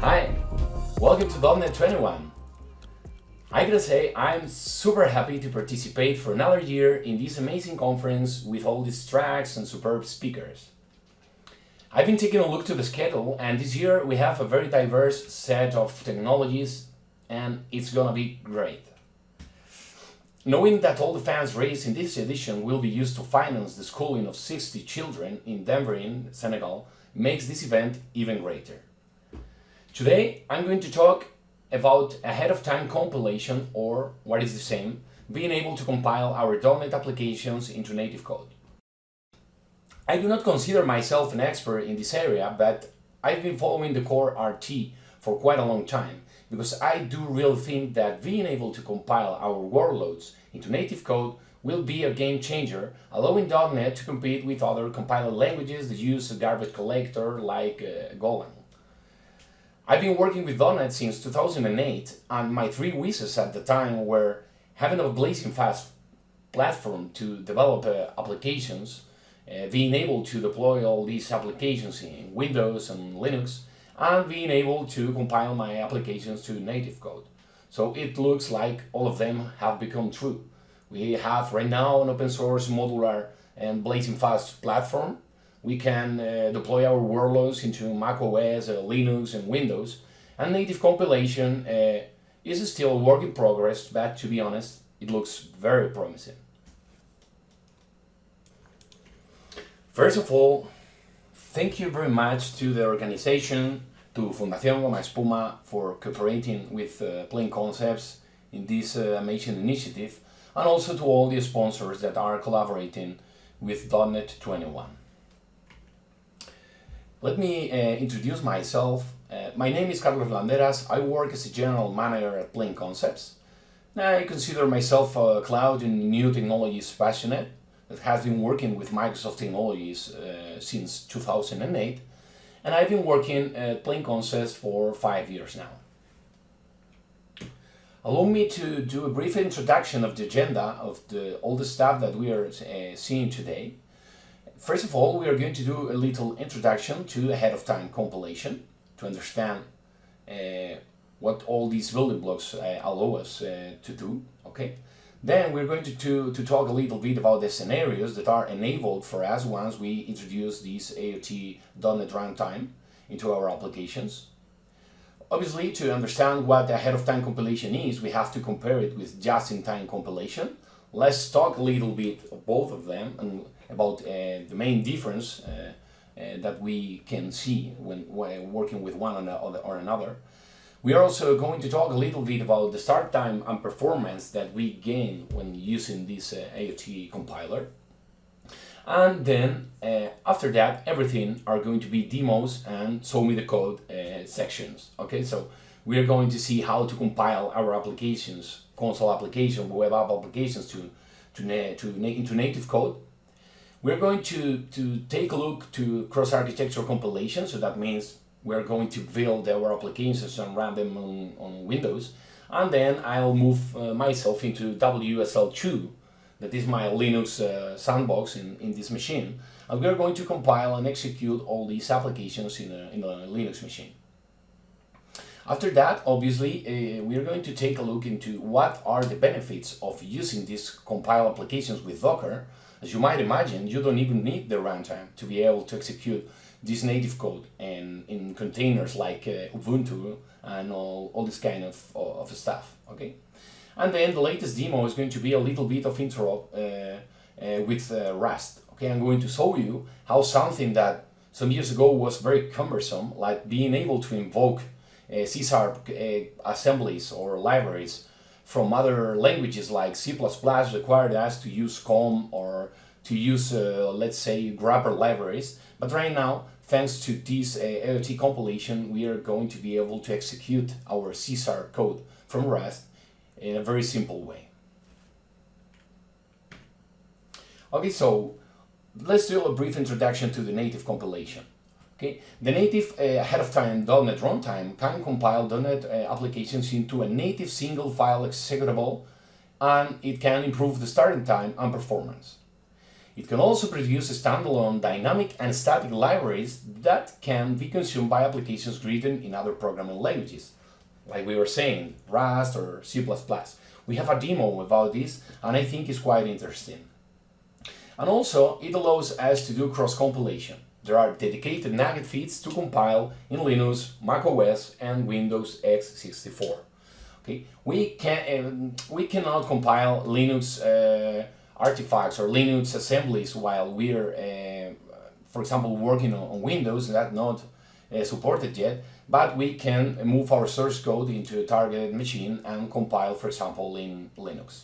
Hi, welcome to .NET 21. I gotta say, I'm super happy to participate for another year in this amazing conference with all these tracks and superb speakers. I've been taking a look to the schedule and this year we have a very diverse set of technologies and it's gonna be great. Knowing that all the funds raised in this edition will be used to finance the schooling of 60 children in Denver in Senegal makes this event even greater. Today I'm going to talk about ahead of time compilation or, what is the same, being able to compile our .NET applications into native code. I do not consider myself an expert in this area, but I've been following the core RT for quite a long time because I do really think that being able to compile our workloads into native code will be a game changer, allowing .NET to compete with other compiler languages that use a garbage collector like uh, Golang. I've been working with .NET since 2008 and my three wishes at the time were having a blazing fast platform to develop uh, applications, uh, being able to deploy all these applications in Windows and Linux, and being able to compile my applications to native code. So it looks like all of them have become true. We have right now an open source modular and blazing fast platform. We can uh, deploy our workloads into Mac OS, uh, Linux and Windows. And native compilation uh, is still a work in progress, but to be honest, it looks very promising. First of all, thank you very much to the organization to Fundación Gomaespuma for cooperating with uh, Plain Concepts in this uh, amazing initiative and also to all the sponsors that are collaborating with .NET 21. Let me uh, introduce myself. Uh, my name is Carlos Landeras. I work as a general manager at Plain Concepts. I consider myself a cloud and new technologies passionate that has been working with Microsoft technologies uh, since 2008 and I've been working at Plain Concepts for five years now. Allow me to do a brief introduction of the agenda of the, all the stuff that we are uh, seeing today. First of all, we are going to do a little introduction to ahead of time compilation to understand uh, what all these building blocks uh, allow us uh, to do. Okay. Then we're going to, to, to talk a little bit about the scenarios that are enabled for us once we introduce this AOT.NET Runtime into our applications. Obviously, to understand what ahead-of-time compilation is, we have to compare it with just-in-time compilation. Let's talk a little bit of both of them and about uh, the main difference uh, uh, that we can see when, when working with one or another. We are also going to talk a little bit about the start time and performance that we gain when using this uh, AOT compiler. And then, uh, after that, everything are going to be demos and show me the code uh, sections. Okay, so we are going to see how to compile our applications, console application, web app applications to, to, na to na into native code. We're going to, to take a look to cross-architecture compilation, so that means we're going to build our applications and run them on, on Windows and then I'll move uh, myself into WSL2 that is my Linux uh, sandbox in, in this machine and we're going to compile and execute all these applications in a, in a Linux machine. After that, obviously, uh, we're going to take a look into what are the benefits of using these compile applications with Docker. As you might imagine, you don't even need the runtime to be able to execute this native code and in containers like uh, Ubuntu and all, all this kind of, of stuff, okay? And then the latest demo is going to be a little bit of intro uh, uh, with uh, Rust, okay? I'm going to show you how something that some years ago was very cumbersome, like being able to invoke uh, C Sharp uh, assemblies or libraries from other languages like C++ required us to use COM or to use, uh, let's say, wrapper libraries. But right now, thanks to this uh, AOT compilation, we are going to be able to execute our C Sharp code from Rust in a very simple way. Okay, so let's do a brief introduction to the native compilation. Okay, the native uh, ahead of time .NET runtime can compile .NET uh, applications into a native single file executable and it can improve the starting time and performance. It can also produce standalone dynamic and static libraries that can be consumed by applications written in other programming languages, like we were saying, Rust or C++. We have a demo about this and I think it's quite interesting. And also, it allows us to do cross-compilation. There are dedicated NuGet feeds to compile in Linux, macOS and Windows x64. Okay, we can um, we cannot compile Linux uh, artifacts or Linux assemblies while we're, uh, for example, working on, on Windows. That's not uh, supported yet, but we can move our source code into a targeted machine and compile, for example, in Linux.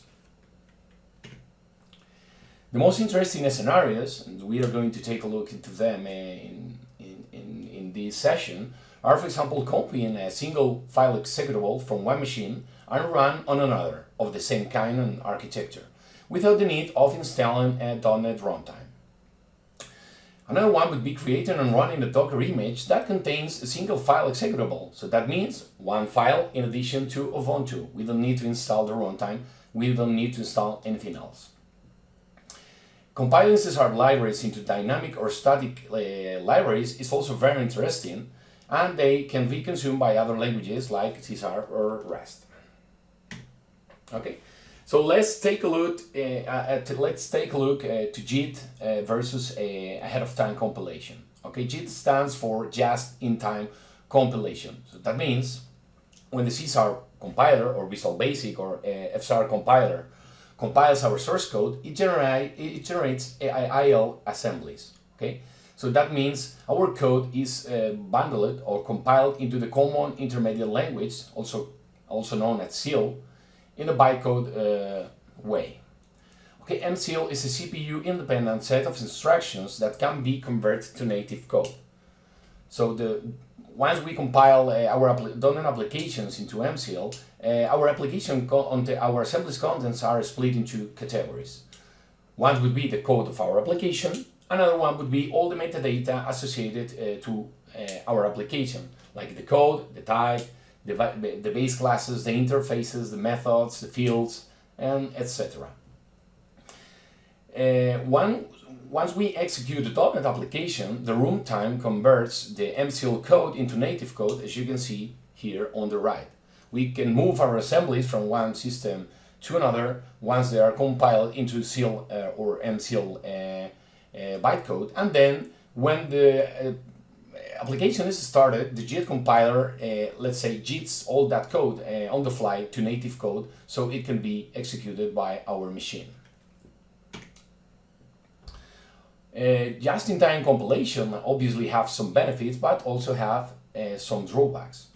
The most interesting scenarios, and we are going to take a look into them uh, in, in, in, in this session, are for example copying a single file executable from one machine and run on another of the same kind and architecture, without the need of installing a .NET runtime. Another one would be creating and running a Docker image that contains a single file executable. So that means one file in addition to Ubuntu. We don't need to install the runtime. We don't need to install anything else. Compiling C libraries into dynamic or static uh, libraries is also very interesting and they can be consumed by other languages like C or Rust. Okay, so let's take a look uh, at let's take a look uh, to JIT uh, versus a ahead of time compilation. Okay, JIT stands for just in time compilation. So that means when the C compiler or Visual Basic or uh, F# compiler compiles our source code, it, generate, it generates IL assemblies. Okay, so that means our code is uh, bundled or compiled into the Common Intermediate Language, also also known as CIL, in a bytecode uh, way. Okay, MSIL is a CPU-independent set of instructions that can be converted to native code. So the once we compile uh, our .NET applications into MSIL, uh, our application our assembly's contents are split into categories. One would be the code of our application, another one would be all the metadata associated uh, to our application, like the code, the type, the, the base classes, the interfaces, the methods, the fields, and etc. Uh, one, once we execute the .NET application, the runtime converts the MSIL code into native code, as you can see here on the right we can move our assemblies from one system to another once they are compiled into CIL uh, or MSIL uh, uh, bytecode. And then when the uh, application is started, the JIT compiler, uh, let's say, JITs all that code uh, on the fly to native code so it can be executed by our machine. Just-in-time compilation obviously have some benefits, but also have some drawbacks.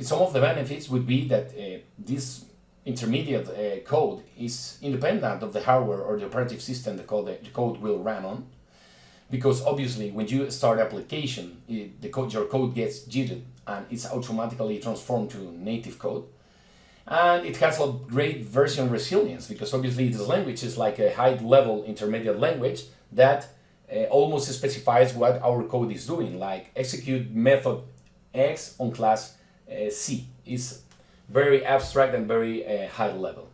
Some of the benefits would be that uh, this intermediate uh, code is independent of the hardware or the operative system the code, the code will run on. Because obviously when you start application, it, the code, your code gets jitted and it's automatically transformed to native code. And it has a great version resilience because obviously this language is like a high level intermediate language that uh, almost specifies what our code is doing, like execute method X on class uh, C. It's very abstract and very uh, high level.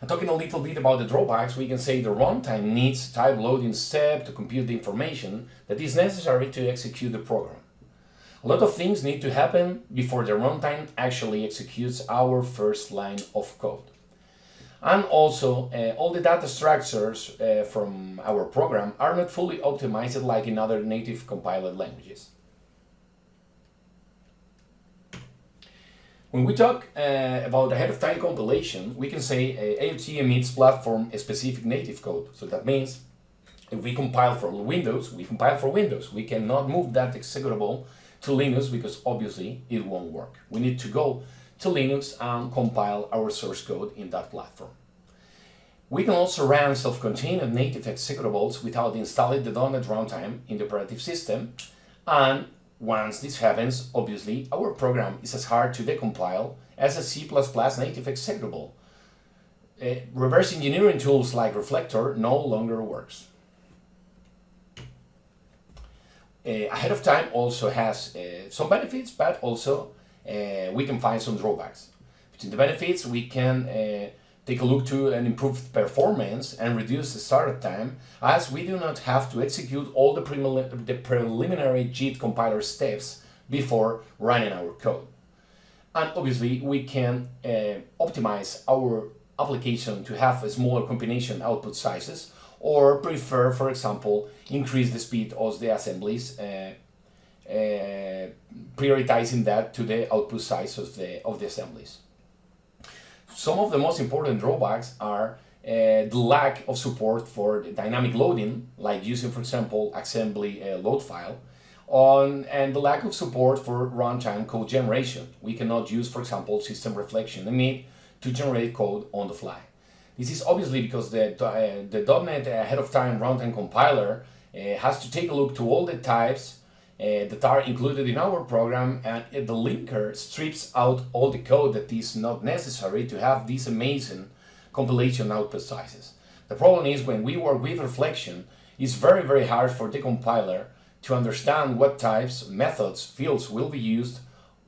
And talking a little bit about the drawbacks, we can say the runtime needs type loading step to compute the information that is necessary to execute the program. A lot of things need to happen before the runtime actually executes our first line of code. And also, uh, all the data structures uh, from our program are not fully optimized like in other native compiled languages. When we talk uh, about ahead-of-time compilation, we can say uh, AOT emits platform-specific native code. So that means if we compile for Windows, we compile for Windows. We cannot move that executable to Linux because obviously it won't work. We need to go to Linux and compile our source code in that platform. We can also run self-contained native executables without installing the .NET runtime in the operative system and once this happens, obviously, our program is as hard to decompile as a C++ native executable. Uh, reverse engineering tools like Reflector no longer works. Uh, ahead of time also has uh, some benefits, but also uh, we can find some drawbacks. Between the benefits, we can uh, take a look to an improved performance and reduce the startup time as we do not have to execute all the, the preliminary JIT compiler steps before running our code. And obviously we can uh, optimize our application to have a smaller combination output sizes or prefer, for example, increase the speed of the assemblies, uh, prioritizing that to the output size of the, of the assemblies. Some of the most important drawbacks are uh, the lack of support for dynamic loading, like using, for example, assembly uh, load file, on, and the lack of support for runtime code generation. We cannot use, for example, system reflection and need to generate code on the fly. This is obviously because the, uh, the .NET ahead of time runtime compiler uh, has to take a look to all the types that are included in our program and the linker strips out all the code that is not necessary to have these amazing compilation output sizes. The problem is when we work with reflection, it's very very hard for the compiler to understand what types, methods, fields will be used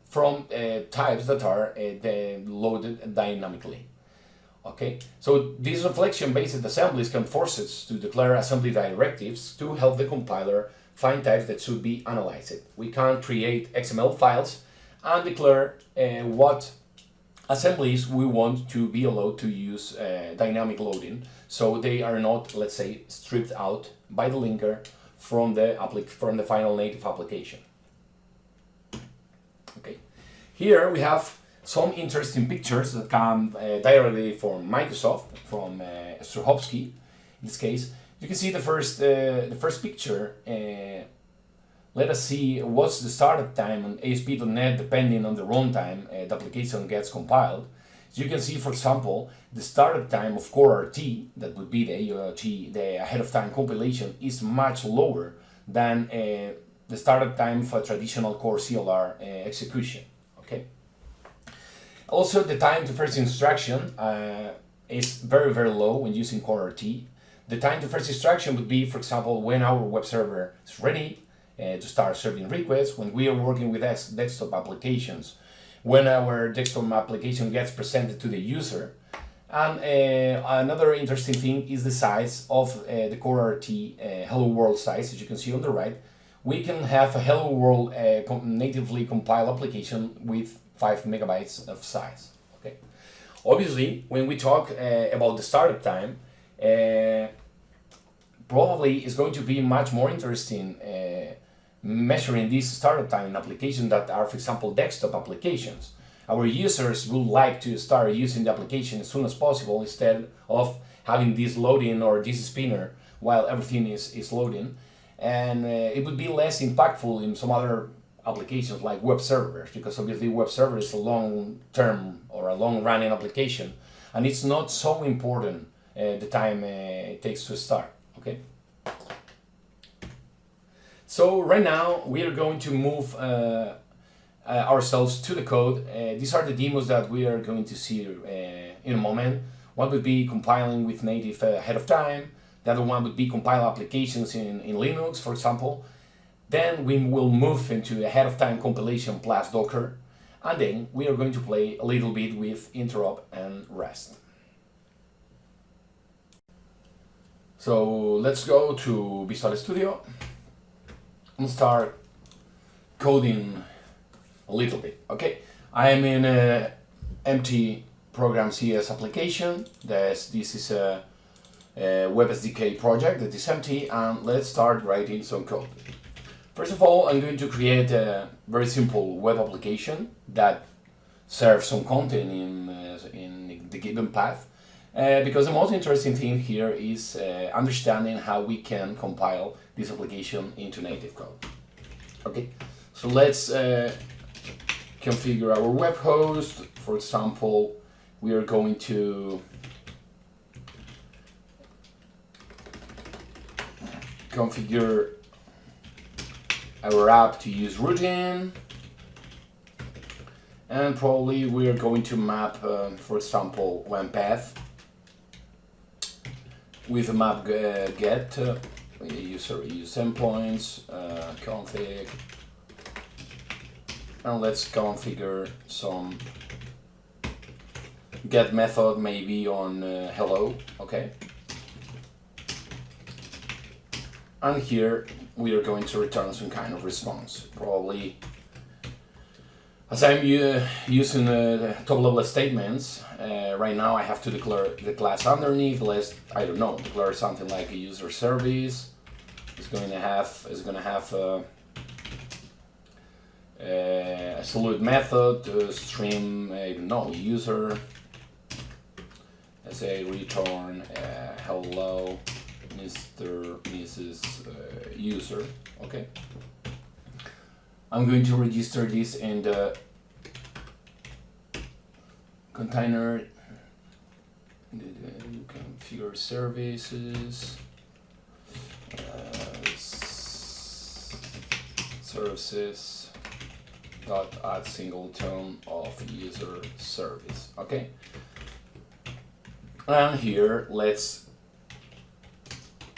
from uh, types that are uh, loaded dynamically. Okay, so these reflection-based assemblies can force us to declare assembly directives to help the compiler find types that should be analyzed. We can create XML files and declare uh, what assemblies we want to be allowed to use uh, dynamic loading so they are not, let's say, stripped out by the linker from the, from the final native application. Okay, here we have some interesting pictures that come uh, directly from Microsoft, from uh, Strehovský, in this case. You can see the first, uh, the first picture. Uh, let us see what's the startup time on ASP.NET depending on the runtime uh, the application gets compiled. So you can see, for example, the startup time of Core RT, that would be the the ahead of time compilation, is much lower than uh, the startup time for traditional Core CLR uh, execution. Okay. Also, the time to first instruction uh, is very, very low when using Core RT. The time to first instruction would be, for example, when our web server is ready uh, to start serving requests, when we are working with desktop applications, when our desktop application gets presented to the user. And uh, another interesting thing is the size of uh, the Core RT uh, Hello World size, as you can see on the right. We can have a Hello World uh, natively compiled application with 5 megabytes of size. Okay. Obviously, when we talk uh, about the startup time, uh, probably it's going to be much more interesting uh, measuring this startup time in applications that are, for example, desktop applications. Our users would like to start using the application as soon as possible instead of having this loading or this spinner while everything is, is loading. And uh, it would be less impactful in some other applications like web servers because obviously web server is a long-term or a long-running application and it's not so important uh, the time uh, it takes to start okay. So right now we are going to move uh, uh ourselves to the code. Uh, these are the demos that we are going to see uh, in a moment. One would be compiling with native ahead of time. The other one would be compile applications in, in Linux for example. Then we will move into ahead of time compilation plus Docker, and then we are going to play a little bit with interop and Rust. So let's go to Visual Studio and start coding a little bit. Okay, I am in a empty program CS application. This, this is a, a Web SDK project that is empty and let's start writing some code. First of all, I'm going to create a very simple web application that serves some content in, uh, in the given path. Uh, because the most interesting thing here is uh, understanding how we can compile this application into native code. Okay, so let's uh, configure our web host. For example, we are going to configure our app to use routing and probably we are going to map uh, for example one path with a map uh, get uh, user use endpoints uh, config and let's configure some get method maybe on uh, hello, okay? And here we are going to return some kind of response, probably as I'm using uh, top level statements, uh, right now I have to declare the class underneath, let's, I don't know, declare something like a user service, it's going to have, it's going to have uh, uh, a salute method, to stream, I don't know, user, let's say return hello Mr. Mrs. user, okay? I'm going to register this in the container. You configure services. Uh, services dot add singleton of user service. Okay. And here let's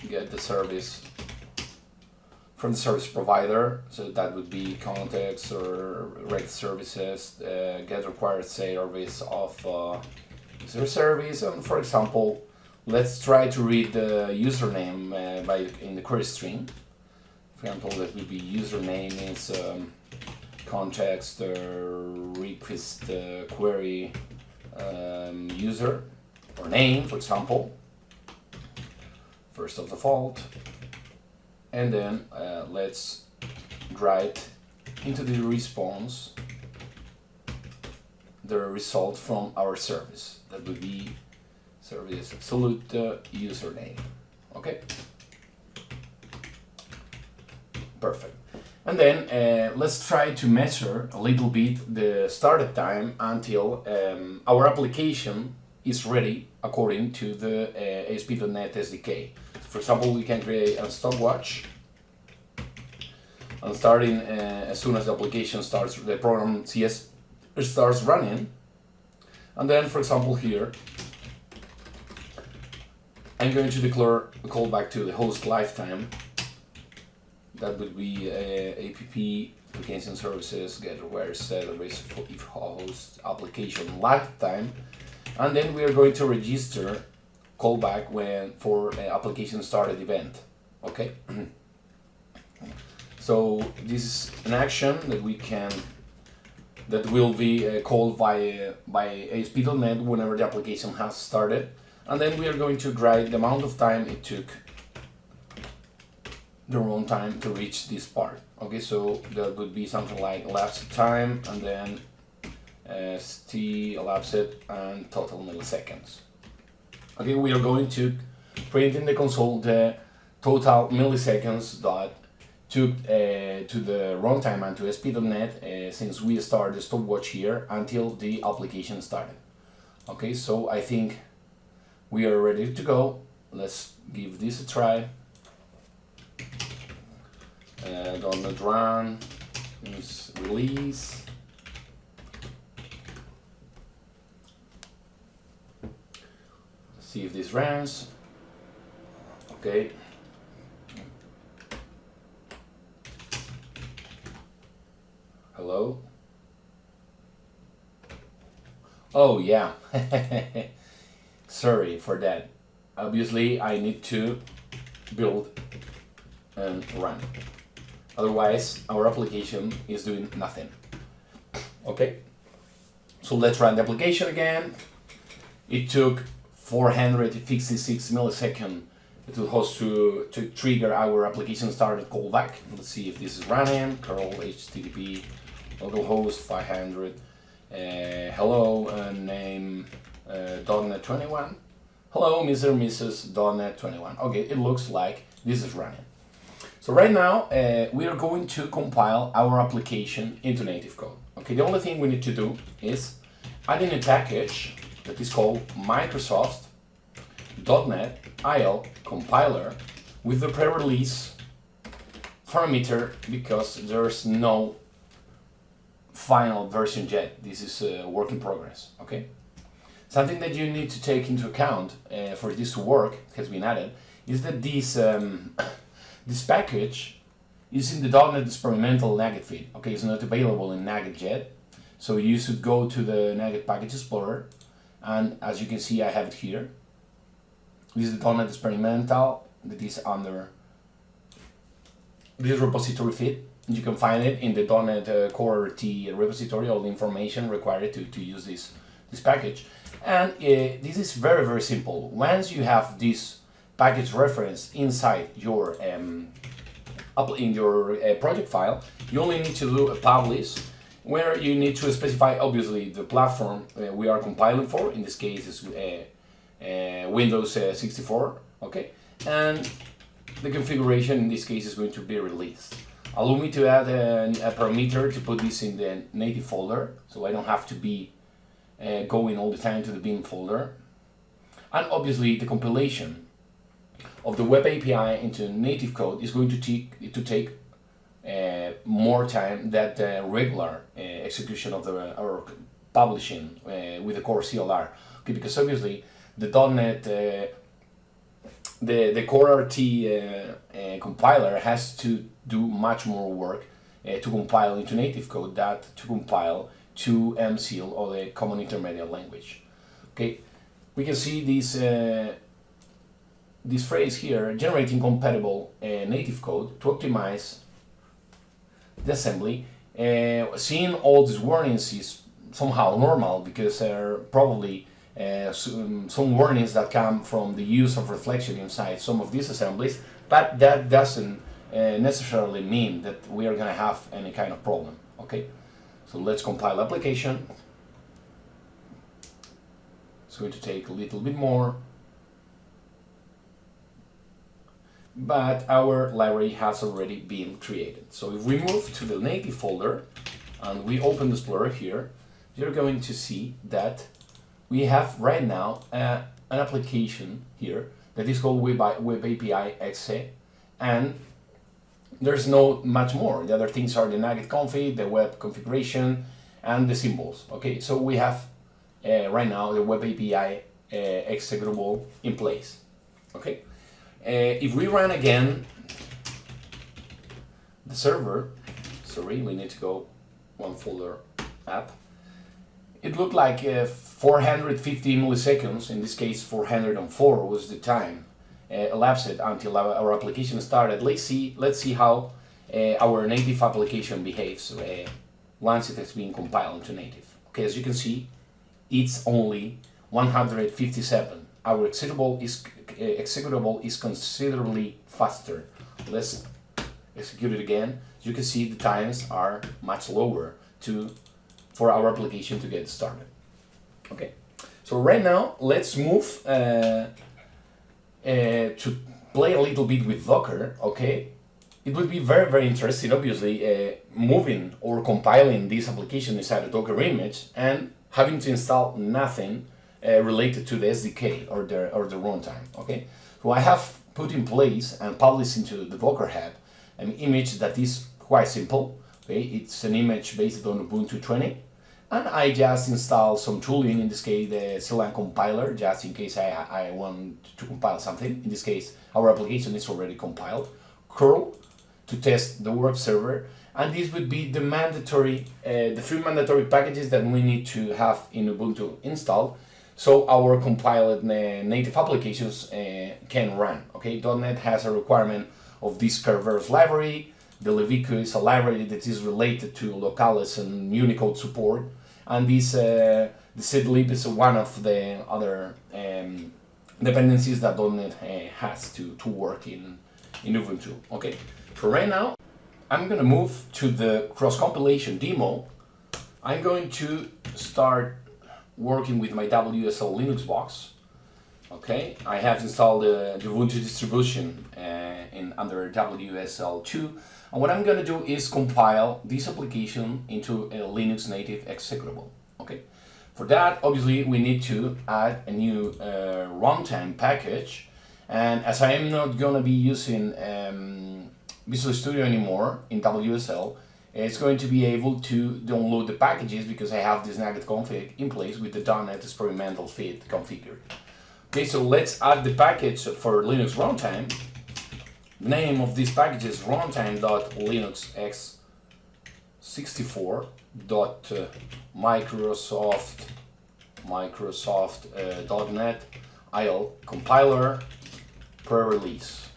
get the service from the service provider, so that would be context or reg services, uh, get required service of uh, user service, and for example, let's try to read the username uh, by in the query string. For example, that would be username is um, context uh, request uh, query um, user or name, for example. First of default, and then uh, let's write into the response the result from our service. That would be service salute uh, username. Okay? Perfect. And then uh, let's try to measure a little bit the startup time until um, our application is ready according to the uh, ASP.NET SDK for example, we can create a stopwatch and starting uh, as soon as the application starts, the program CS starts running. And then, for example, here, I'm going to declare a callback to the host lifetime. That would be uh, app application services get where set for if host application lifetime. And then we are going to register callback when for an application started event. Okay. so this is an action that we can that will be uh, called by by ASP.NET whenever the application has started, and then we are going to write the amount of time it took the runtime to reach this part. Okay, so that would be something like elapsed time and then uh, st elapsed and total milliseconds. Okay, we are going to print in the console the total milliseconds that took uh, to the runtime and to ASP.NET uh, since we started the stopwatch here until the application started. Okay, so I think we are ready to go. Let's give this a try. Uh, .NET run, release. See if this runs. Okay. Hello? Oh yeah. Sorry for that. Obviously I need to build and run. Otherwise our application is doing nothing. Okay. So let's run the application again. It took 456 millisecond it will host to, to trigger our application started callback. Let's see if this is running. curl HTTP localhost 500 uh, hello uh, name uh, .NET 21 hello Mr. Mrs. .NET 21 okay it looks like this is running so right now uh, we are going to compile our application into native code okay the only thing we need to do is add in a package that is called Microsoft .NET IL compiler with the pre-release parameter because there's no final version yet. This is a work in progress, okay? Something that you need to take into account uh, for this to work, has been added, is that this, um, this package is in the .NET experimental NuGet feed. Okay, it's not available in NuGet yet, so you should go to the NuGet Package Explorer and as you can see I have it here. This is the .NET experimental that is under this repository feed. You can find it in the .NET uh, Core RT repository, all the information required to, to use this, this package. And uh, this is very, very simple. Once you have this package reference inside your um, in your uh, project file, you only need to do a publish where you need to specify obviously the platform uh, we are compiling for. In this case, uh, uh, Windows uh, 64. Okay, and the configuration in this case is going to be released. Allow me to add a, a parameter to put this in the native folder, so I don't have to be uh, going all the time to the bin folder. And obviously the compilation of the web API into native code is going to take, to take uh, more time than the regular uh, execution of the or publishing uh, with the core CLR. Okay, because obviously the .NET uh, the, the core RT uh, uh, compiler has to do much more work to compile into native code than to compile to MSIL or the Common Intermediate Language. Okay, we can see this this phrase here, generating compatible uh, native code to optimize the assembly. Uh, seeing all these warnings is somehow normal because they're probably uh, some, some, warnings that come from the use of reflection inside some of these assemblies, but that doesn't uh, necessarily mean that we are going to have any kind of problem. Okay, so let's compile application. It's going to take a little bit more, but our library has already been created. So if we move to the native folder and we open the Explorer here, you're going to see that we have right now uh, an application here that is called Web, Web API exe and there's no much more. The other things are the NuGet config, the web configuration, and the symbols. Okay, so we have uh, right now the Web API uh, executable in place. Okay, uh, if we run again the server, sorry, we need to go one folder up it looked like uh, 450 milliseconds, in this case 404 was the time uh, elapsed until our, our, application started. Let's see, let's see how uh, our native application behaves uh, once it has been compiled into native. Okay, as you can see, it's only 157. Our executable is, uh, executable is considerably faster. Let's execute it again. As you can see, the times are much lower to for our application to get started. Okay, so right now let's move uh, uh, to play a little bit with Docker, okay? It would be very, very interesting, obviously, uh, moving or compiling this application inside a Docker image and having to install nothing uh, related to the SDK or the, or the runtime, okay? So I have put in place and published into the Docker Hub an image that is quite simple. It's an image based on Ubuntu 20 and I just install some tooling, in this case the CLang compiler, just in case I, I want to compile something. In this case, our application is already compiled. curl to test the web server, and this would be the mandatory, uh, the three mandatory packages that we need to have in Ubuntu installed, so our compiled uh, native applications uh, can run. Okay, .NET has a requirement of this Kerberos library, the libicu is a library that is related to Locales and Unicode support. And this uh, the zlib is one of the other um, dependencies that .NET uh, has to, to work in, in Ubuntu. Okay, for right now, I'm gonna move to the cross-compilation demo. I'm going to start working with my WSL Linux box. Okay, I have installed the, the Ubuntu distribution uh, in under WSL2 and what I'm going to do is compile this application into a Linux native executable. Okay. For that, obviously, we need to add a new uh, runtime package. And as I am not going to be using um, Visual Studio anymore in WSL, it's going to be able to download the packages because I have this NuGet config in place with the .NET experimental feed configured. Okay, so let's add the package for Linux runtime name of this package is runtime.linuxx64.microsoft Microsoft uh, .NET IL compiler pre-release.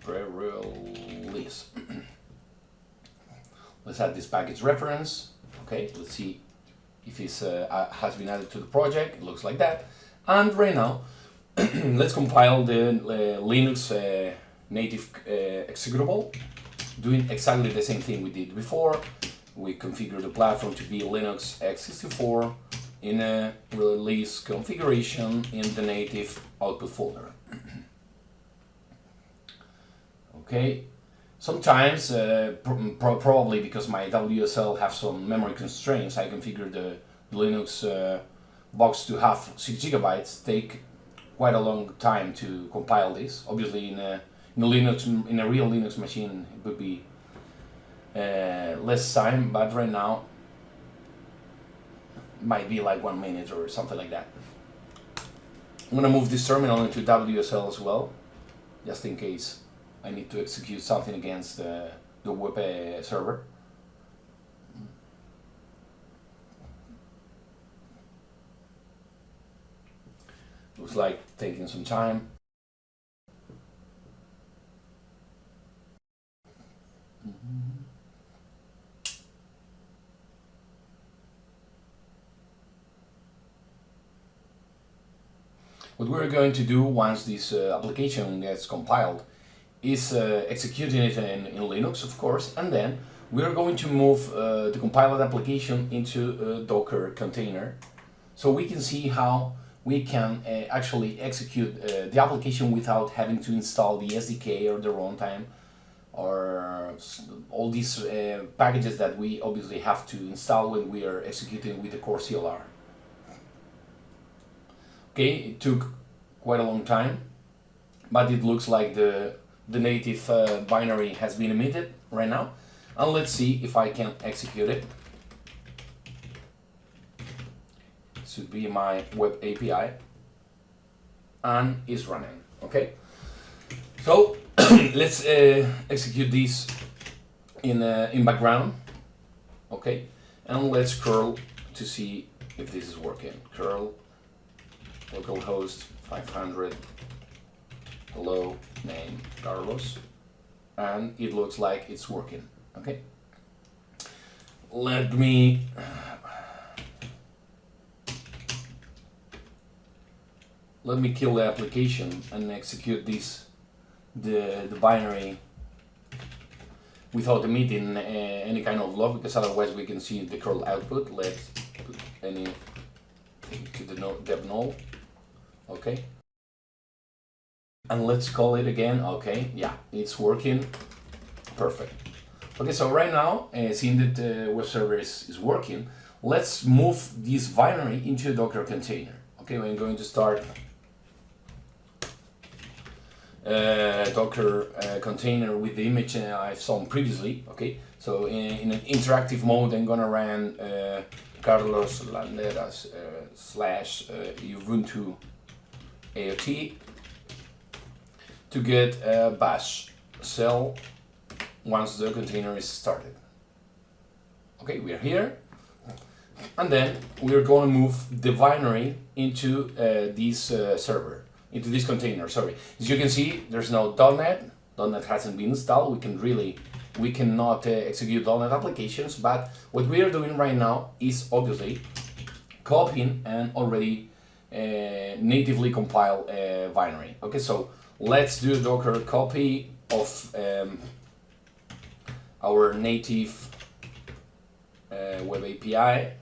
Pre-release. let's add this package reference. Okay, let's see if it uh, has been added to the project. It looks like that. And right now, let's compile the uh, Linux uh, native uh, executable, doing exactly the same thing we did before. We configure the platform to be Linux x64 in a release configuration in the native output folder. okay, sometimes, uh, pro probably because my WSL have some memory constraints, I configure the Linux uh, box to have 6 gigabytes, take quite a long time to compile this. Obviously in a, in Linux, in a real Linux machine it would be uh, less time, but right now might be like one minute or something like that. I'm gonna move this terminal into WSL as well, just in case I need to execute something against uh, the web uh, server. Looks like taking some time. What we're going to do once this uh, application gets compiled is uh, executing it in, in, Linux, of course, and then we're going to move uh, the compiled application into a Docker container so we can see how we can uh, actually execute uh, the application without having to install the SDK or the runtime or all these uh, packages that we obviously have to install when we are executing with the core CLR. Okay, it took quite a long time, but it looks like the, the native uh, binary has been emitted right now. And let's see if I can execute it. Should be my web API and is running. Okay, so let's uh, execute this in uh, in background. Okay, and let's curl to see if this is working. Curl localhost 500 hello name Carlos. And it looks like it's working okay? Let me let me kill the application and execute this the, the binary without emitting uh, any kind of log because otherwise we can see the curl output. Let's put any to the dev null okay. And let's call it again. Okay. Yeah. It's working. Perfect. Okay. So right now uh, seeing that the web server is, is working let's move this binary into a docker container. Okay. I'm going to start uh, docker uh, container with the image uh, I've shown previously. Okay. So in, in, an interactive mode I'm gonna run uh, Carlos Landeras uh, slash Ubuntu AOT to get a bash shell once the container is started. Okay, we are here. And then we're going to move the binary into uh, this uh, server, into this container, sorry. As you can see, there's no .NET. .NET hasn't been installed. We can really, we cannot uh, execute .NET applications, but what we are doing right now is obviously copying and already natively compile a binary. Okay, so let's do a Docker copy of um, our native uh, web API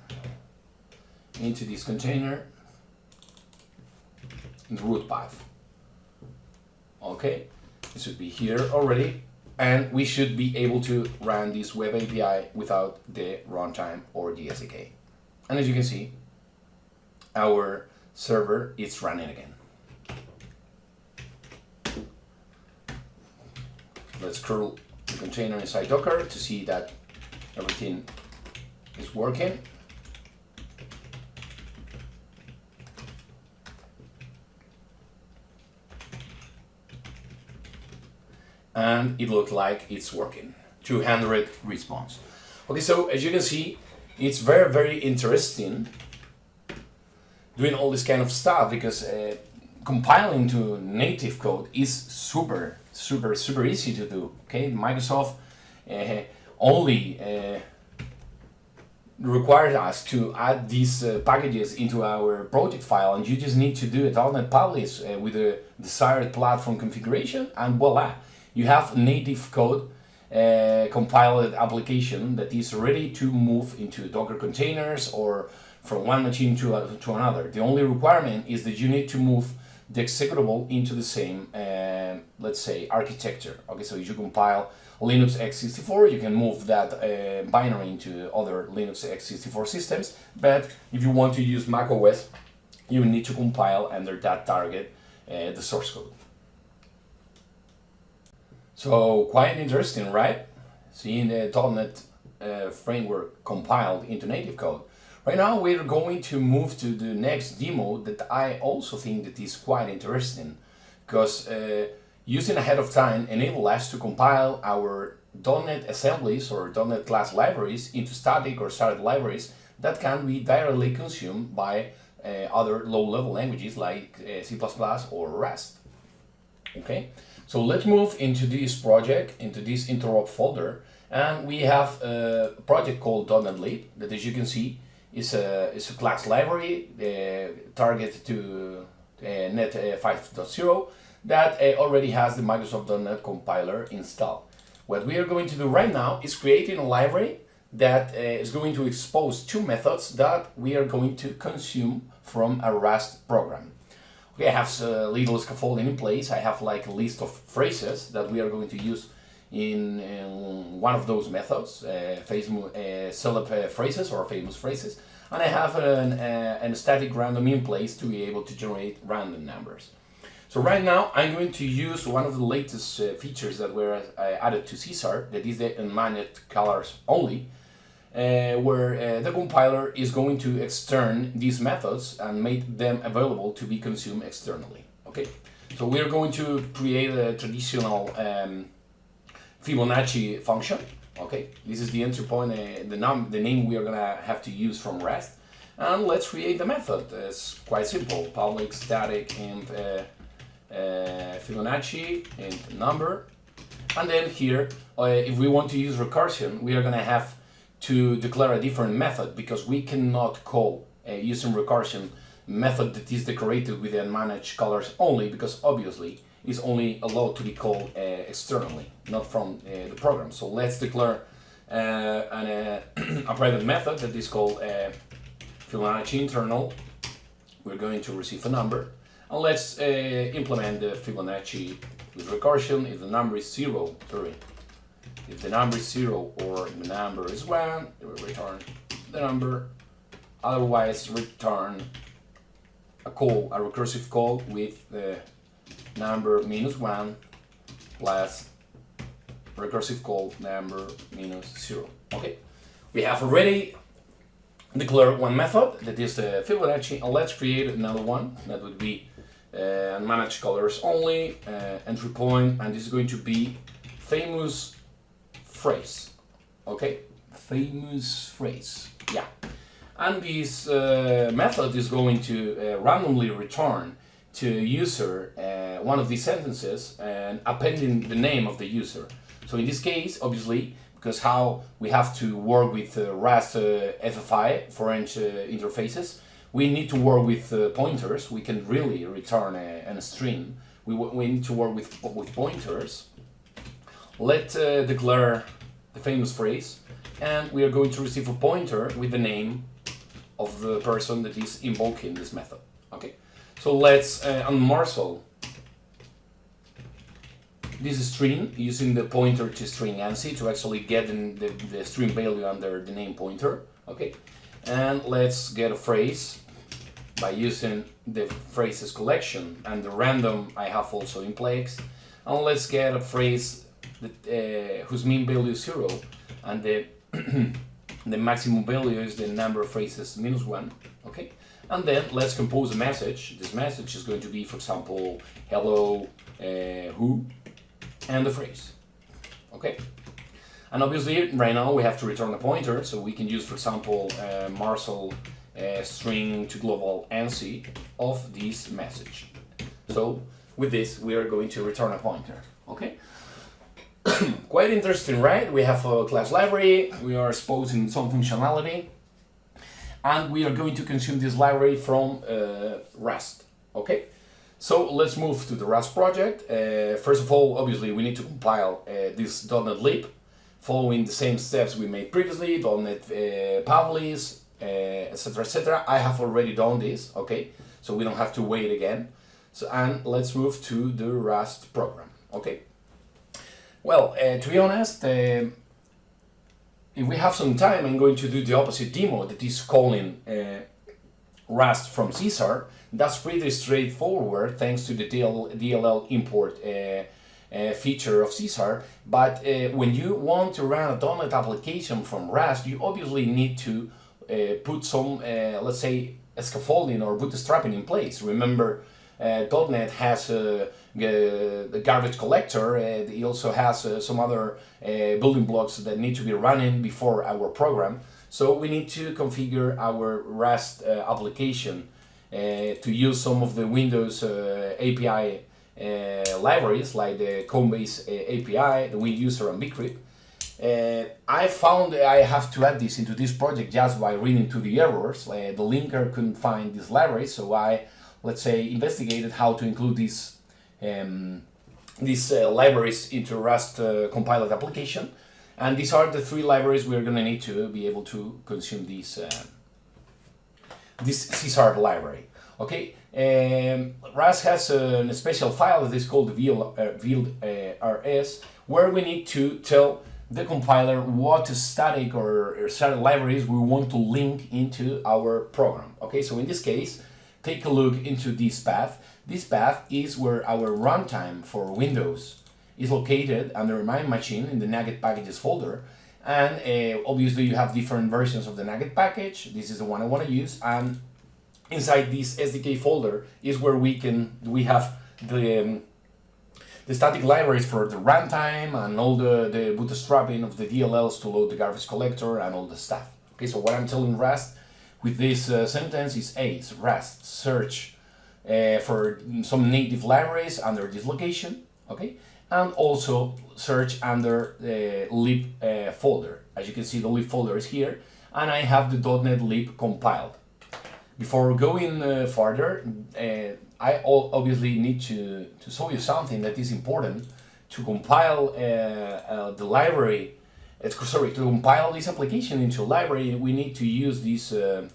into this container in the root path. Okay, it should be here already and we should be able to run this web API without the runtime or the SDK. And as you can see, our server is running again. Let's curl the container inside Docker to see that everything is working. And it looks like it's working. 200 response. Okay, so as you can see, it's very, very interesting doing all this kind of stuff because uh, compiling to native code is super, super, super easy to do. Okay, Microsoft uh, only uh, requires us to add these uh, packages into our project file and you just need to do it on .NET Publish uh, with the desired platform configuration and voila, you have native code uh, compiled application that is ready to move into Docker containers or from one machine to, uh, to another. The only requirement is that you need to move the executable into the same, uh, let's say, architecture. Okay, so if you compile Linux x64, you can move that uh, binary into other Linux x64 systems, but if you want to use macOS, you need to compile under that target uh, the source code. So quite interesting, right? Seeing the .NET uh, framework compiled into native code. Right now we're going to move to the next demo that I also think that is quite interesting because uh, using ahead of time enable us to compile our .NET assemblies or .NET class libraries into static or started libraries that can be directly consumed by uh, other low-level languages like uh, C++ or Rust. Okay, so let's move into this project, into this interop folder, and we have a project called .NET lib that, as you can see, is a, is a class library uh, targeted to uh, .NET uh, 5.0 that already has the Microsoft .NET compiler installed. What we are going to do right now is creating a library that is going to expose two methods that we are going to consume from a Rust program. Okay, I have a little scaffolding in place. I have like a list of phrases that we are going to use in, in one of those methods, uh, famous, uh, celeb uh, phrases or famous phrases. And I have an, uh, an static random in place to be able to generate random numbers. So right now I'm going to use one of the latest uh, features that were uh, added to C#, that is the unmanaged colors only, uh, where uh, the compiler is going to extern these methods and make them available to be consumed externally. Okay, so we're going to create a traditional um, Fibonacci function. Okay, this is the entry point, uh, the, num the name we are gonna have to use from Rust. And let's create the method. It's quite simple. Public static and uh, uh, Fibonacci and number. And then here, uh, if we want to use recursion, we are gonna have to declare a different method because we cannot call uh, using recursion method that is decorated with UnmanagedCallersOnly because obviously is only allowed to be called uh, externally, not from uh, the program. So let's declare uh, an, uh, a private method that is called uh, Fibonacci internal. We're going to receive a number and let's implement the Fibonacci with recursion if the number is zero, sorry, if the number is 0 or the number is 1, it will return the number. Otherwise, return a call, a recursive call with the number minus 1 plus recursive call number minus 0. Okay, we have already declared one method that is the Fibonacci and let's create another one that would be uh, manage colors only, uh, entry point, and this is going to be famous phrase. Okay, famous phrase. Yeah. And this uh, method is going to uh, randomly return to user uh, one of these sentences and appending the name of the user. So in this case, obviously, because how we have to work with uh, Rust uh, FFI, foreign uh, interfaces, we need to work with pointers. We can really return a, a string. We, we need to work with, with pointers let uh, declare the famous phrase and we are going to receive a pointer with the name of the person that is invoking this method. Okay, so let's uh, this string using the pointer to string ANSI to actually get the, the string value under the name pointer. Okay, and let's get a phrase by using the phrases collection and the random I have also in place. And let's get a phrase that, uh, whose mean value is zero and the the maximum value is the number of phrases minus one and then let's compose a message this message is going to be for example hello uh, who and the phrase okay and obviously right now we have to return a pointer so we can use for example uh, Marshal uh, string to global ANSI of this message. So with this, we are going to return a pointer, okay? Quite interesting, right? We have a class library, we are exposing some functionality, and we are going to consume this library from uh, Rust, okay? So let's move to the Rust project. Uh, first of all, obviously, we need to compile uh, this .NET lib, following the same steps we made previously, .NET uh, Publish, etc, etc. I have already done this, okay? So we don't have to wait again. So, and let's move to the Rust program, okay? Well, uh, to be honest, uh, if we have some time, I'm going to do the opposite demo that is calling uh, Rust from C#. That's pretty straightforward thanks to the DL DLL import uh, uh, feature of C#. But uh, when you want to run a .NET application from Rust, you obviously need to put some, let's say, scaffolding or bootstrapping in place. Remember, uh, .NET has uh, the garbage collector. Uh, he also has some other building blocks that need to be running before our program. So we need to configure our Rust application to use some of the Windows API uh, libraries like the Combase uh, API, the WinUser and bcrypt. Uh, I found I have to add this into this project just by reading to the errors. the linker couldn't find this library, so I let's say, investigated how to include these um, these uh, libraries into Rust uh, compiled application. And these are the three libraries we're going to need to be able to consume this, uh, this C# library. Okay, um, Rust has a, a, special file that is called VL, uh, where we need to tell the compiler what static or, or static libraries we want to link into our program. Okay, so in this case, take a look into this path. This path is where our runtime for Windows is located under my machine in the NuGet packages folder. And uh, obviously you have different versions of the NuGet package. This is the one I want to use. And inside this SDK folder is where we can we have the um, the static libraries for the runtime and all the, the bootstrapping of the DLLs to load the garbage collector and all the stuff. Okay, so what I'm telling Rust with this uh, sentence is ACE, Rust, search uh, for some native libraries under this location, okay? And also search under the lib uh, folder. As you can see, the lib folder is here, and I have the .NET lib compiled. Before going uh, further, uh, I obviously need to, to show you something that is important to compile uh, the library sorry, to compile this application into a library, we need to use this uh,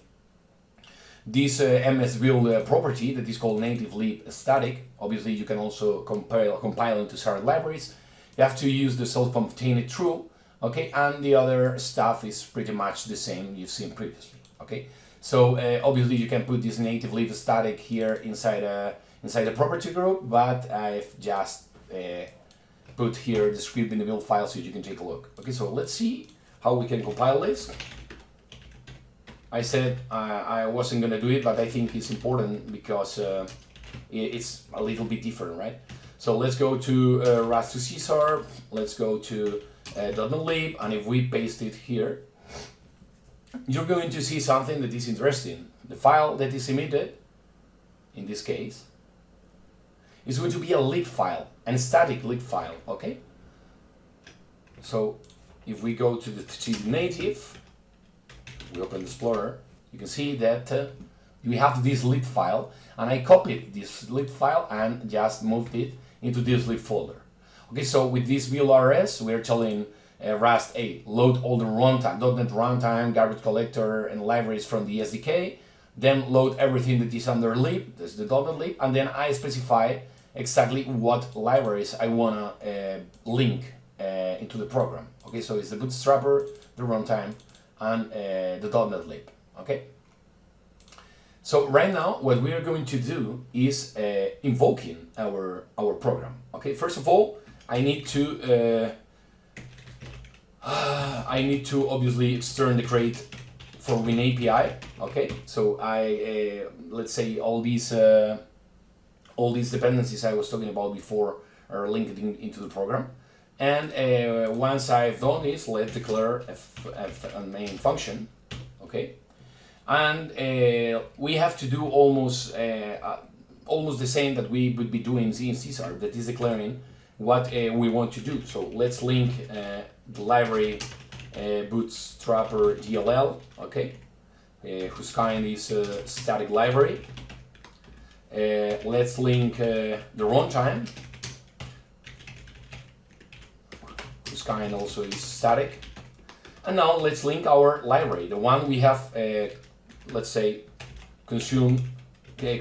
this uh, MSBuild uh, property that is called native lib static. Obviously, you can also compile compile into certain libraries. You have to use the self-contained true, okay, and the other stuff is pretty much the same you've seen previously, okay. So uh, obviously, you can put this native lib static here inside a inside a property group, but I've just uh, put here the script in the build file so you can take a look. Okay, so let's see how we can compile this. I said uh, I wasn't to do it, but I think it's important because uh, it's a little bit different, right? So let's go to uh, Rust to C#, let's go to uh, .NET and if we paste it here, you're going to see something that is interesting. The file that is emitted, in this case, is going to be a lib file, and static lib file, okay? So if we go to the native, we open the Explorer, you can see that uh, we have this lib file, and I copied this lib file and just moved it into this lib folder. Okay, so with this build.rs, we're telling uh, Rust, hey, load all the runtime, .NET runtime, garbage collector, and libraries from the SDK, then load everything that is under lib, that's the .NET lib, and then I specify exactly what libraries I wanna uh, link uh, into the program. Okay, so it's the bootstrapper, the runtime, and uh, the .NET lib. Okay. So right now, what we are going to do is uh, invoking our our program. Okay. First of all, I need to uh, I need to obviously extern the crate for Win API. Okay. So I uh, let's say all these uh, all these dependencies I was talking about before are linked in, into the program. And uh, once I've done this, let's declare a, a, main function, okay? and uh, we have to do almost uh, uh, almost the same that we would be doing in C that is declaring what uh, we want to do. So let's link uh, the library bootstrapper DLL, okay, whose kind is a static library. let's link the runtime, kind also is static. And now let's link our library, the one we have let's say, consumed,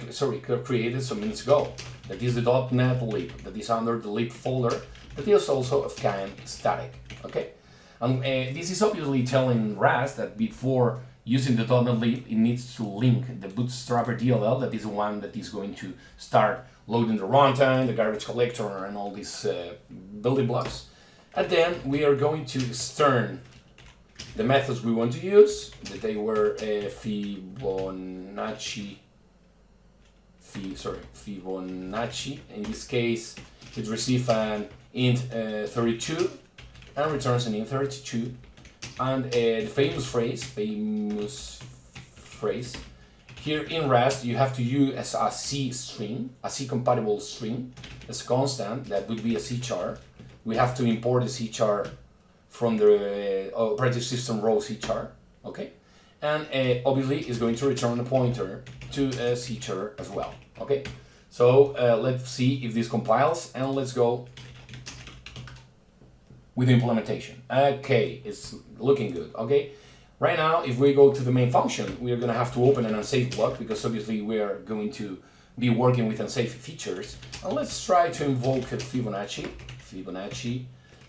sorry, created some minutes ago. That is the .NET lib, that is under the lib folder, that is also of kind static, okay? And uh, this is obviously telling Rust that before using the .NET lib, it needs to link the bootstrapper DLL, that is the one that is going to start loading the runtime, the garbage collector, and all these uh, building blocks. And then we are going to stern the methods we want to use, that they were uh, Fibonacci, sorry, Fibonacci. In this case, it receives an int uh, 32 and returns an int 32. And uh, the famous phrase, famous phrase, here in Rust you have to use as a C string, a C compatible string, as a constant, that would be a C char. We have to import the char from the uh, operating system row char, okay? And uh, obviously it's going to return a pointer to a char as well, okay? So uh, let's see if this compiles and let's go with the implementation. Okay, it's looking good, okay? Right now, if we go to the main function, we are going to have to open an unsafe block because obviously we are going to be working with unsafe features. And let's try to invoke Fibonacci, Fibonacci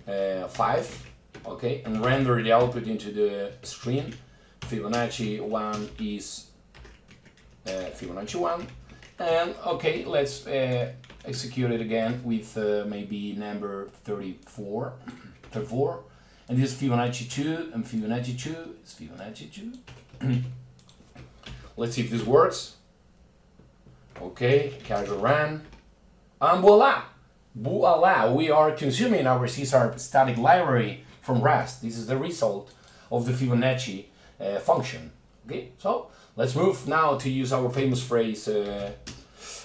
uh, 5 okay, and render the output into the screen. Fibonacci 1 is uh, Fibonacci 1. And okay, let's uh, execute it again with uh, maybe number 34, 34. And this is Fibonacci 2 and Fibonacci 2 is Fibonacci 2. let's see if this works. Okay, cargo run. And voila! Voila! We are consuming our C static library from Rust. This is the result of the Fibonacci uh, function. Okay, so let's move now to use our famous phrase uh,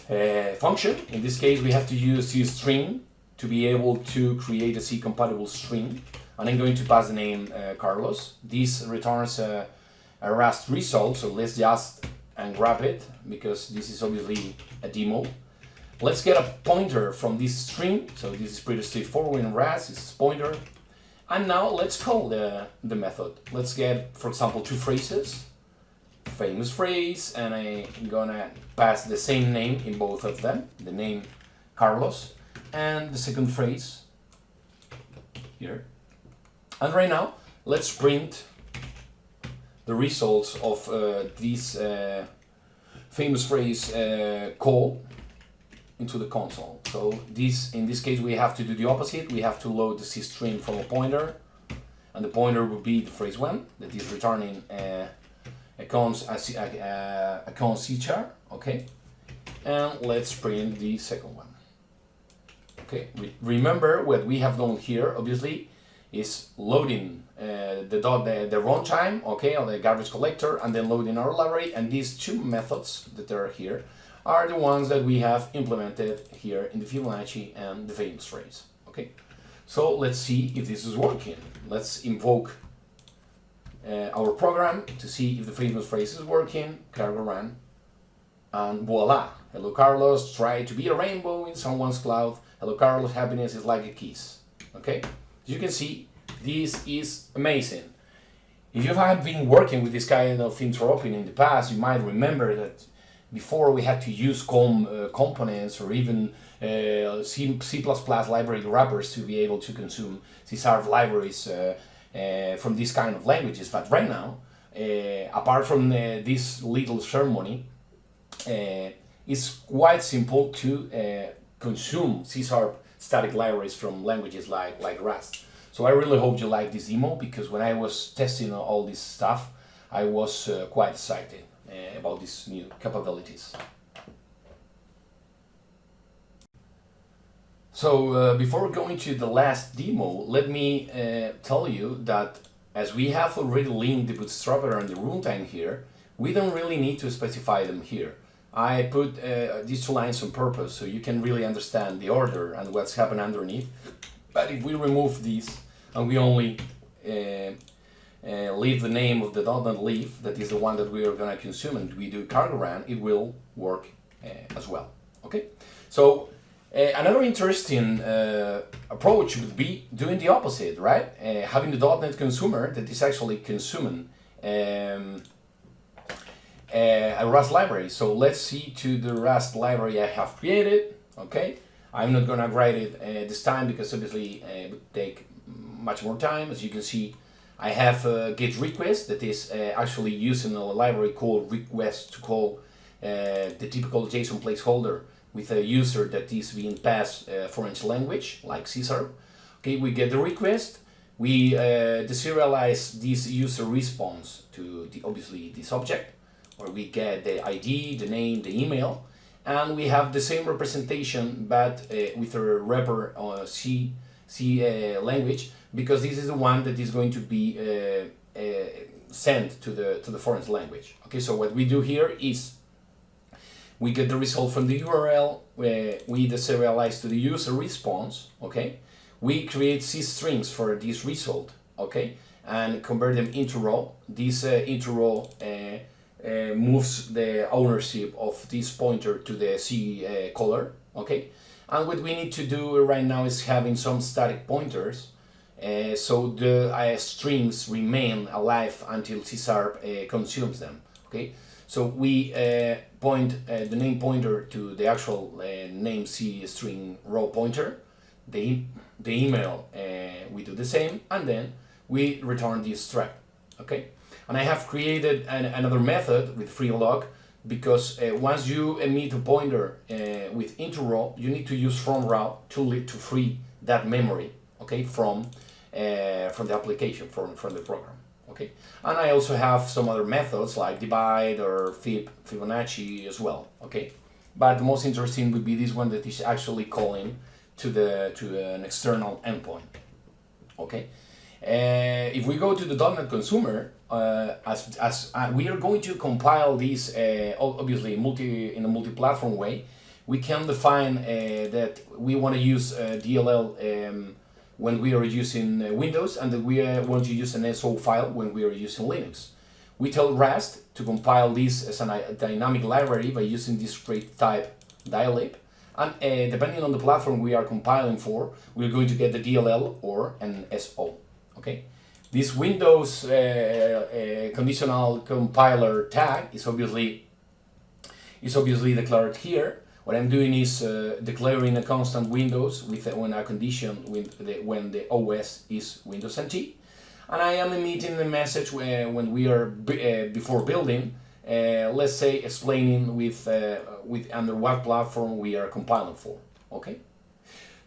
uh, function. In this case, we have to use C string to be able to create a C compatible string. And I'm going to pass the name uh, Carlos. This returns a Rust result, so let's just and grab it because this is obviously a demo. Let's get a pointer from this string. So this is pretty straightforward in Rust. It's pointer and now let's call the, the method. Let's get, for example, two phrases. Famous phrase, and I'm gonna pass the same name in both of them. The name Carlos, and the second phrase here. And right now, let's print the results of uh, this uh, famous phrase uh, call into the console. So this, in this case, we have to do the opposite. We have to load the C string from a pointer, and the pointer will be the phrase one that is returning a, a cons a, a, a cons char. Okay, and let's print the second one. Okay, remember what we have done here. Obviously, is loading uh, the dot the, the runtime, okay, on the garbage collector, and then loading our library. And these two methods that are here are the ones that we have implemented here in the Fibonacci and the famous phrase. Okay, so let's see if this is working. Let's invoke uh, our program to see if the famous phrase is working. Cargo run, and voila! Hello, Carlos. Try to be a rainbow in someone's cloud. Hello, Carlos. Happiness is like a kiss. Okay, as you can see, this is amazing. If you have been working with this kind of interop in the past, you might remember that before we had to use com uh, components or even uh, C, library wrappers to be able to consume C-sharp libraries uh, uh, from these kind of languages. But right now, uh, apart from uh, this little ceremony, it's quite simple to consume C-sharp static libraries from languages like, like Rust. So I really hope you like this demo because when I was testing all this stuff, I was quite excited. Uh, about these new capabilities. So uh, before going to the last demo, let me uh, tell you that as we have already linked the Bootstrapper and the runtime here, we don't really need to specify them here. I put uh, these two lines on purpose so you can really understand the order and what's happened underneath. But if we remove these and we only uh, uh, leave the name of the .NET lib, that is the one that we are going to consume, and we do cargo run, it will work uh, as well. Okay, so uh, another interesting uh, approach would be doing the opposite, right? Uh, having the .NET consumer that is actually consuming um, a Rust library. So let's see to the Rust library I have created. Okay, I'm not gonna write it this time because obviously it would take much more time. As you can see, I have a get request that is uh, actually using a library called reqwest to call uh, the typical JSON placeholder with a user that is being passed uh, foreign language like C Okay, we get the request, we deserialize this user response to the, obviously this object, where we get the ID, the name, the email, and we have the same representation but uh, with a wrapper uh, C, C uh, language because this is the one that is going to be uh, uh, sent to the to the foreign language. Okay, so what we do here is we get the result from the URL, we deserialize to the user response, okay? We create C strings for this result, okay? And convert them into row. This uh, into row uh, uh, moves the ownership of this pointer to the C uh, color, okay? And what we need to do right now is having some static pointers uh, so the uh, strings remain alive until C sharp uh, consumes them. Okay, so we uh, point uh, the name pointer to the actual uh, name C string row pointer, the, the email we do the same, and then we return this string. Okay, and I have created an, another method with freelog because uh, once you emit a pointer uh, with into you need to use from row to, to free that memory okay, from uh, from the application, from, from the program. Okay, and I also have some other methods like divide or fib, Fibonacci as well. Okay, but the most interesting would be this one that is actually calling to the to an external endpoint. Okay, uh, if we go to the .NET consumer, uh, as, as uh, we are going to compile this uh, obviously multi in a multi-platform way, we can define uh, that we want to use uh, DLL um, when we are using uh, Windows and that we want to use an SO file when we are using Linux. We tell Rust to compile this as a dynamic library by using this crate type dylib. And depending on the platform we are compiling for, we're going to get the DLL or an SO. Okay. This Windows uh, uh, conditional compiler tag is obviously is obviously declared here what I'm doing is uh, declaring a constant Windows with when a condition with the, when the OS is Windows NT, and I am emitting the message when, when we are uh, before building, uh, let's say explaining with uh, with under what platform we are compiling for. Okay,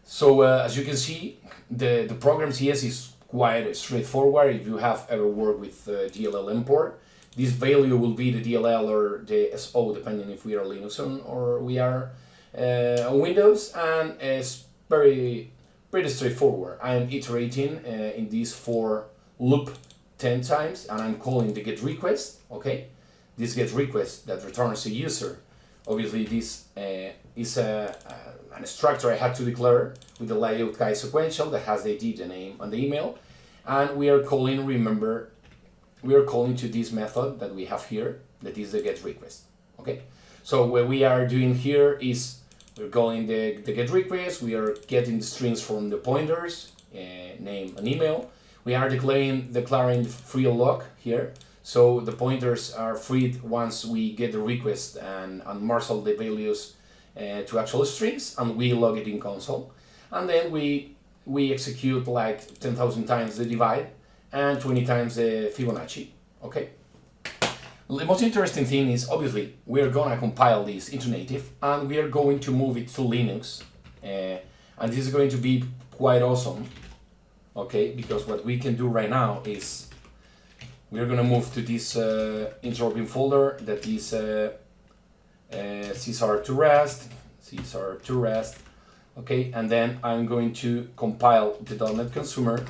so uh, as you can see, the the program CS is quite straightforward. If you have ever worked with uh, DLL import, this value will be the DLL or the SO depending if we are Linux on or we are uh, on Windows and it's very pretty straightforward. I am iterating uh, in this for loop 10 times and I'm calling the get request, okay? This get request that returns a user. Obviously this uh, is a, an structure I had to declare with the layout guide sequential that has the ID, the name and the email and we are calling, remember, we are calling to this method that we have here, that is the get request. Okay, so what we are doing here is we're calling the, the get request, we are getting the strings from the pointers, uh, name and email. We are declaring declaring free lock here, so the pointers are freed once we get the request and, and marshal the values uh, to actual strings, and we log it in console. And then we we execute like 10,000 times the divide and 20 times the Fibonacci, okay? The most interesting thing is, obviously, we're gonna compile this into native and we are going to move it to Linux. Uh, and this is going to be quite awesome, okay? Because what we can do right now is we're gonna move to this uh, folder that is uh, uh, CSR to Rust, CSR to Rust, okay? And then I'm going to compile the .NET consumer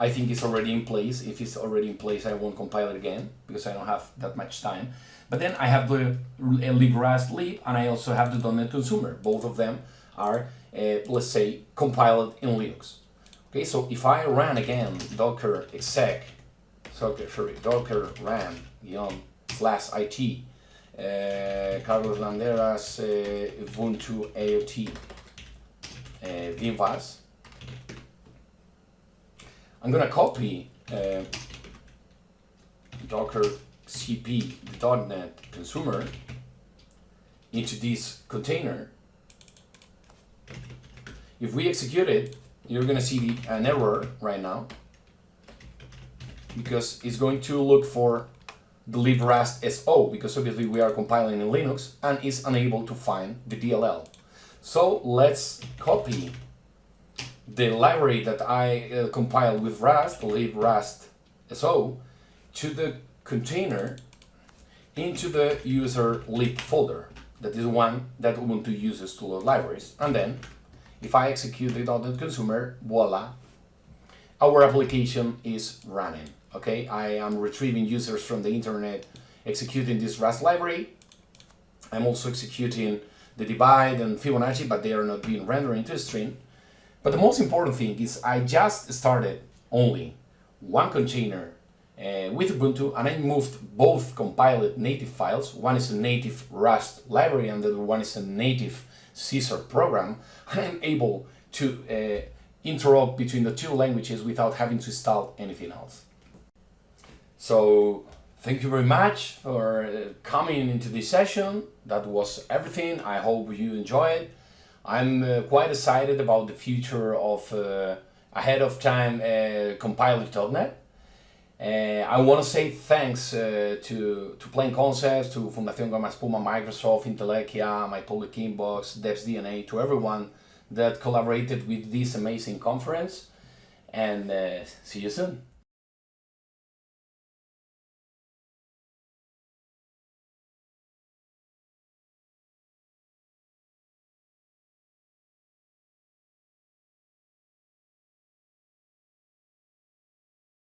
I think it's already in place. If it's already in place, I won't compile it again because I don't have that much time. But then I have the librust lib and I also have the .NET consumer. Both of them are, uh, let's say, compiled in Linux. Okay, so if I run again docker exec, sorry, docker run yon slash it, Carlos Landeras, uh, Ubuntu AOT, uh, Vimvas, I'm gonna copy uh, docker cp the .NET consumer into this container. If we execute it, you're gonna see an error right now because it's going to look for SO because obviously we are compiling in Linux and is unable to find the DLL. So let's copy the library that I uh, compiled with Rust, librust so, to the container into the user lib folder. That is one that Ubuntu uses to load libraries. And then, if I execute the .NET consumer, voila, our application is running. Okay, I am retrieving users from the internet, executing this Rust library. I'm also executing the divide and Fibonacci, but they are not being rendered into a string. But the most important thing is I just started only one container uh, with Ubuntu and I moved both compiled native files. One is a native Rust library and the other one is a native C# program. And I'm able to uh, interrupt between the two languages without having to install anything else. So thank you very much for uh, coming into this session. That was everything. I hope you enjoyed. It. I'm uh, quite excited about the future of uh, ahead of time uh, compiler.net. Uh, I want to say thanks uh, to, to Plain Concepts, to Fundación Gomaespuma, Microsoft, Intelequia, My Public Inbox, Devs DNA, to everyone that collaborated with this amazing conference. And uh, see you soon.